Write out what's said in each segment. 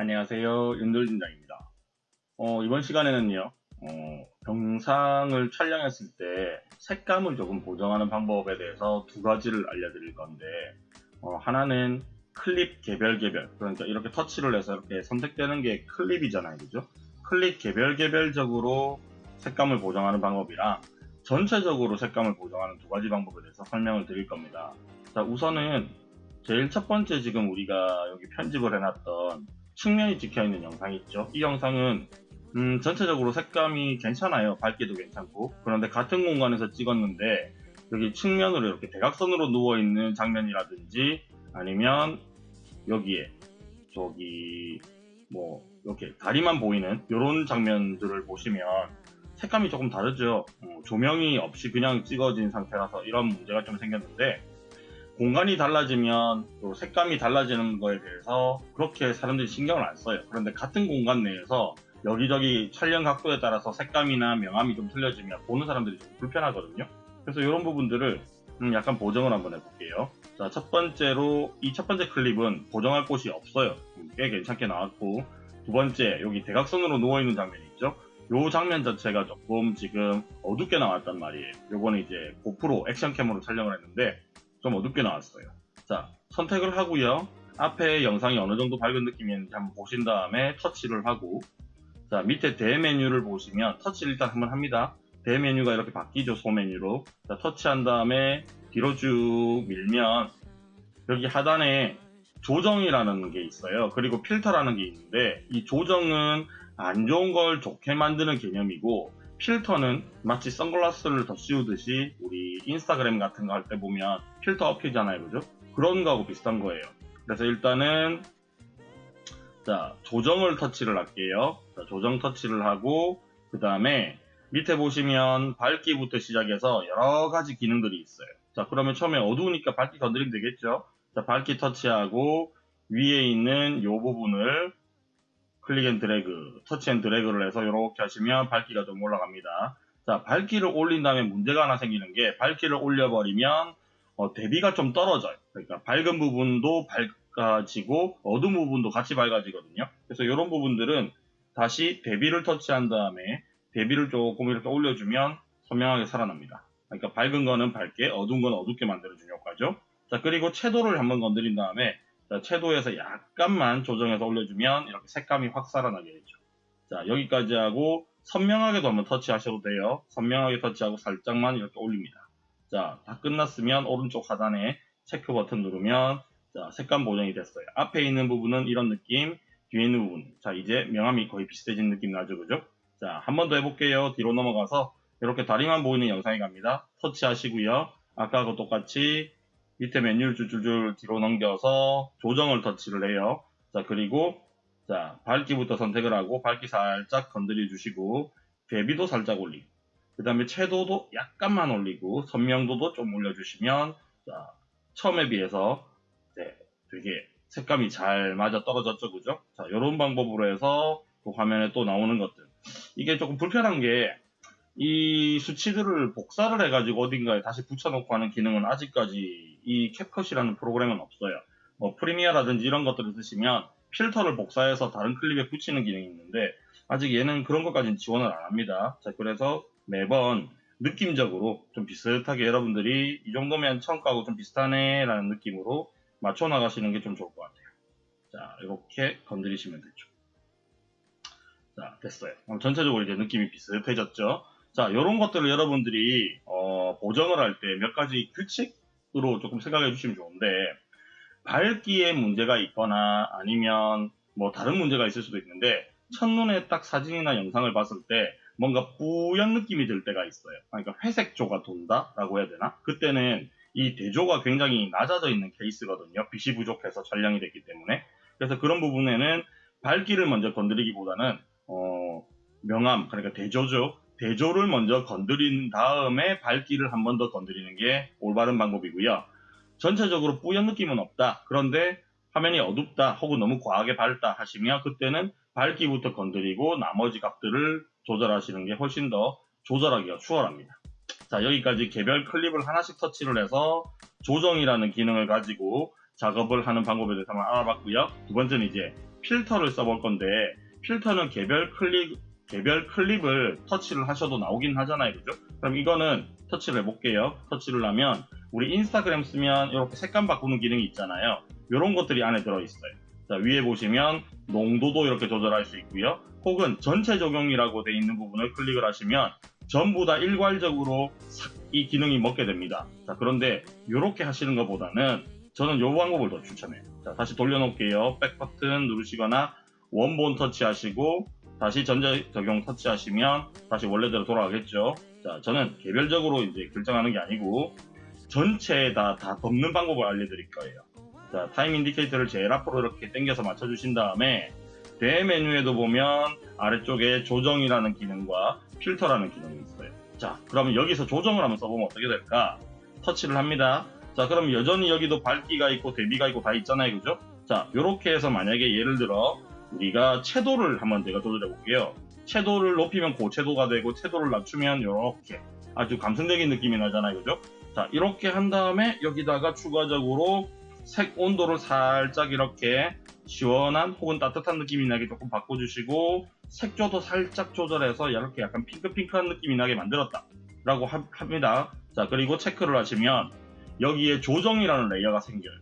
안녕하세요. 윤돌진장입니다. 어, 이번 시간에는요, 어, 영상을 촬영했을 때 색감을 조금 보정하는 방법에 대해서 두 가지를 알려드릴 건데, 어, 하나는 클립 개별 개별, 그러니까 이렇게 터치를 해서 이렇게 선택되는 게 클립이잖아요. 그죠? 클립 개별 개별적으로 색감을 보정하는 방법이랑 전체적으로 색감을 보정하는 두 가지 방법에 대해서 설명을 드릴 겁니다. 자, 우선은 제일 첫 번째 지금 우리가 여기 편집을 해놨던 측면이 찍혀있는 영상이 있죠. 이 영상은 음, 전체적으로 색감이 괜찮아요. 밝기도 괜찮고. 그런데 같은 공간에서 찍었는데 여기 측면으로 이렇게 대각선으로 누워있는 장면이라든지 아니면 여기에 저기 뭐 이렇게 다리만 보이는 이런 장면들을 보시면 색감이 조금 다르죠. 어, 조명이 없이 그냥 찍어진 상태라서 이런 문제가 좀 생겼는데 공간이 달라지면 또 색감이 달라지는 거에 대해서 그렇게 사람들이 신경을 안 써요. 그런데 같은 공간 내에서 여기저기 촬영 각도에 따라서 색감이나 명암이 좀 틀려지면 보는 사람들이 좀 불편하거든요. 그래서 이런 부분들을 음, 약간 보정을 한번 해볼게요. 자, 첫 번째로 이 첫 번째 클립은 보정할 곳이 없어요. 음, 꽤 괜찮게 나왔고 두 번째 여기 대각선으로 누워있는 장면이 있죠. 요 장면 자체가 조금 지금 어둡게 나왔단 말이에요. 요거는 이제 고프로 액션캠으로 촬영을 했는데 좀 어둡게 나왔어요. 자, 선택을 하고요. 앞에 영상이 어느 정도 밝은 느낌이었는지 한번 보신 다음에 터치를 하고 자, 밑에 대메뉴를 보시면 터치를 일단 한번 합니다. 대메뉴가 이렇게 바뀌죠, 소메뉴로. 자, 터치한 다음에 뒤로 쭉 밀면 여기 하단에 조정이라는 게 있어요. 그리고 필터라는 게 있는데 이 조정은 안 좋은 걸 좋게 만드는 개념이고 필터는 마치 선글라스를 더 씌우듯이 우리 인스타그램 같은 거 할 때 보면 필터 업히잖아요. 그죠? 그런 거하고 비슷한 거예요. 그래서 일단은 자 조정을 터치를 할게요. 자, 조정 터치를 하고 그 다음에 밑에 보시면 밝기부터 시작해서 여러 가지 기능들이 있어요. 자 그러면 처음에 어두우니까 밝기 건드리면 되겠죠. 자 밝기 터치하고 위에 있는 이 부분을 click and drag, touch and drag를 해서 이렇게 하시면 밝기가 좀 올라갑니다. 자, 밝기를 올린 다음에 문제가 하나 생기는 게 밝기를 올려버리면 어, 대비가 좀 떨어져요. 그러니까 밝은 부분도 밝아지고 어두운 부분도 같이 밝아지거든요. 그래서 이런 부분들은 다시 대비를 터치한 다음에 대비를 조금 이렇게 올려주면 선명하게 살아납니다. 그러니까 밝은 거는 밝게, 어두운 건 어둡게 만들어주는 효과죠. 자, 그리고 채도를 한번 건드린 다음에 자, 채도에서 약간만 조정해서 올려주면 이렇게 색감이 확 살아나게 되죠. 자, 여기까지 하고 선명하게도 한번 터치하셔도 돼요. 선명하게 터치하고 살짝만 이렇게 올립니다. 자, 다 끝났으면 오른쪽 하단에 체크 버튼 누르면 자, 색감 보정이 됐어요. 앞에 있는 부분은 이런 느낌, 뒤에 있는 부분. 자, 이제 명암이 거의 비슷해진 느낌 나죠, 그죠? 자, 한 번 더 해볼게요. 뒤로 넘어가서 이렇게 다리만 보이는 영상이 갑니다. 터치하시고요. 아까하고 똑같이 밑에 메뉴를 줄줄줄 뒤로 넘겨서 조정을 터치를 해요. 자, 그리고 자, 밝기부터 선택을 하고 밝기 살짝 건드려 주시고 대비도 살짝 올리고 그 다음에 채도도 약간만 올리고 선명도도 좀 올려주시면 자, 처음에 비해서 네, 되게 색감이 잘 맞아 떨어졌죠, 그죠? 자, 이런 방법으로 해서 그 화면에 또 나오는 것들. 이게 조금 불편한 게 이 수치들을 복사를 해가지고 어딘가에 다시 붙여놓고 하는 기능은 아직까지 이 캡컷이라는 프로그램은 없어요. 뭐 프리미어라든지 이런 것들을 쓰시면 필터를 복사해서 다른 클립에 붙이는 기능이 있는데 아직 얘는 그런 것까지는 지원을 안 합니다. 자, 그래서 매번 느낌적으로 좀 비슷하게 여러분들이 이 정도면 거하고 좀 비슷하네 라는 느낌으로 맞춰 나가시는 게 좀 좋을 것 같아요. 자, 이렇게 건드리시면 되죠. 자, 됐어요. 전체적으로 이제 느낌이 비슷해졌죠. 자, 이런 것들을 여러분들이 어, 보정을 할 때 몇 가지 규칙 으로 조금 생각해 주시면 좋은데 밝기에 문제가 있거나 아니면 뭐 다른 문제가 있을 수도 있는데 첫눈에 딱 사진이나 영상을 봤을 때 뭔가 뿌연 느낌이 들 때가 있어요. 그러니까 회색조가 돈다라고 해야 되나? 그때는 이 대조가 굉장히 낮아져 있는 케이스거든요. 빛이 부족해서 촬영이 됐기 때문에. 그래서 그런 부분에는 밝기를 먼저 건드리기보다는 어, 명암, 그러니까 대조죠. 대조를 먼저 건드린 다음에 밝기를 한 번 더 건드리는 게 올바른 방법이고요. 전체적으로 뿌연 느낌은 없다. 그런데 화면이 어둡다 혹은 너무 과하게 밝다 하시면 그때는 밝기부터 건드리고 나머지 값들을 조절하시는 게 훨씬 더 조절하기가 수월합니다. 자 여기까지 개별 클립을 하나씩 터치를 해서 조정이라는 기능을 가지고 작업을 하는 방법에 대해서 한번 알아봤고요. 두 번째는 이제 필터를 써볼 건데 필터는 개별 클립 개별 클립을 터치를 하셔도 나오긴 하잖아요 그죠 그럼 이거는 터치를 해볼게요 터치를 하면 우리 인스타그램 쓰면 이렇게 색감 바꾸는 기능이 있잖아요 이런 것들이 안에 들어있어요 자 위에 보시면 농도도 이렇게 조절할 수 있고요 혹은 전체 적용이라고 되어 있는 부분을 클릭을 하시면 전부 다 일괄적으로 싹 이 기능이 먹게 됩니다. 자, 그런데 이렇게 하시는 것보다는 저는 이 방법을 더 추천해요. 자, 다시 돌려놓을게요. back 버튼 누르시거나 원본 터치하시고 다시 전체 적용 터치하시면 다시 원래대로 돌아가겠죠. 자, 저는 개별적으로 이제 결정하는 게 아니고 전체에다 다 덮는 방법을 알려드릴 거예요. 자, time indicator를 제일 앞으로 이렇게 당겨서 맞춰주신 다음에 대메뉴에도 보면 아래쪽에 조정이라는 기능과 필터라는 기능이 있어요. 자, 그러면 여기서 조정을 한번 써보면 어떻게 될까? 터치를 합니다. 자, 그럼 여전히 여기도 밝기가 있고 대비가 있고 다 있잖아요. 그죠? 자, 이렇게 해서 만약에 예를 들어 우리가 채도를 한번 제가 조절해 볼게요. 채도를 높이면 고채도가 되고 채도를 낮추면 이렇게 아주 감성적인 느낌이 나잖아요. 그죠? 자, 이렇게 한 다음에 여기다가 추가적으로 색 온도를 살짝 이렇게 시원한 혹은 따뜻한 느낌이 나게 조금 바꿔주시고 색조도 살짝 조절해서 이렇게 약간 핑크핑크한 느낌이 나게 만들었다 라고 하, 합니다 자 그리고 체크를 하시면 여기에 조정이라는 레이어가 생겨요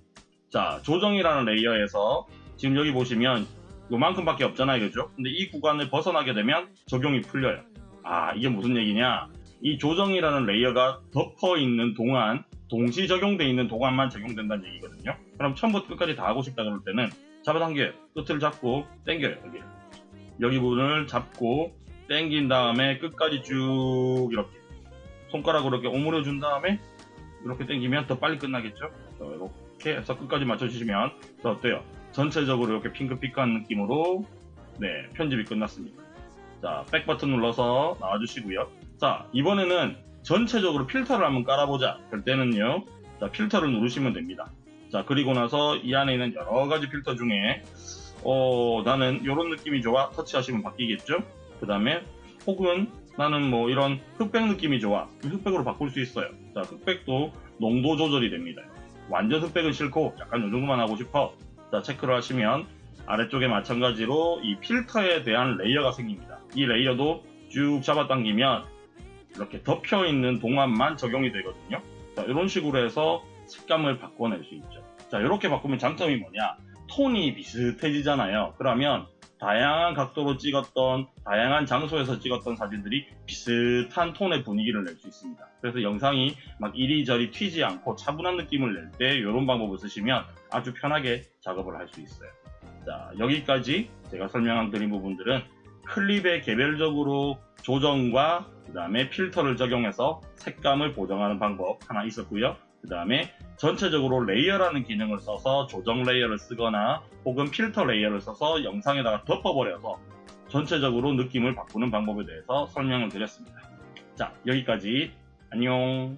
자 조정이라는 레이어에서 지금 여기 보시면 요만큼밖에 없잖아요 그죠 근데 이 구간을 벗어나게 되면 적용이 풀려요 아 이게 무슨 얘기냐 이 조정이라는 레이어가 덮어 있는 동안 동시 적용돼 있는 동안만 적용된다는 얘기거든요 그럼 처음부터 끝까지 다 하고 싶다 그럴 때는 잡아당겨요. 끝을 잡고 당겨요. 여기. 여기 부분을 잡고 당긴 다음에 끝까지 쭉 이렇게 손가락으로 이렇게 오므려 준 다음에 이렇게 당기면 더 빨리 끝나겠죠? 이렇게 해서 끝까지 맞춰주시면 더 어때요? 전체적으로 이렇게 핑크핑크한 느낌으로 네 편집이 끝났습니다. 자, 백 버튼 눌러서 나와주시고요. 자, 이번에는 전체적으로 필터를 한번 깔아보자. 그럴 때는요. 자, 필터를 누르시면 됩니다. 자 그리고 나서 이 안에 있는 여러 가지 필터 중에 어 나는 이런 느낌이 좋아 터치하시면 바뀌겠죠 그 다음에 혹은 나는 뭐 이런 흑백 느낌이 좋아 흑백으로 바꿀 수 있어요 자 흑백도 농도 조절이 됩니다 완전 흑백은 싫고 약간 요 정도만 하고 싶어 자 체크를 하시면 아래쪽에 마찬가지로 이 필터에 대한 레이어가 생깁니다 이 레이어도 쭉 잡아당기면 이렇게 덮여 있는 동안만 적용이 되거든요 자 이런 식으로 해서 색감을 바꿔낼 수 있죠. 자, 이렇게 바꾸면 장점이 뭐냐? 톤이 비슷해지잖아요. 그러면 다양한 각도로 찍었던, 다양한 장소에서 찍었던 사진들이 비슷한 톤의 분위기를 낼 수 있습니다. 그래서 영상이 막 이리저리 튀지 않고 차분한 느낌을 낼 때 이런 방법을 쓰시면 아주 편하게 작업을 할 수 있어요. 자, 여기까지 제가 설명한 드린 부분들은 클립에 개별적으로 조정과 그 다음에 필터를 적용해서 색감을 보정하는 방법 하나 있었고요. 그 다음에 전체적으로 레이어라는 기능을 써서 조정 레이어를 쓰거나 혹은 필터 레이어를 써서 영상에다가 덮어버려서 전체적으로 느낌을 바꾸는 방법에 대해서 설명을 드렸습니다. 자, 여기까지. 안녕.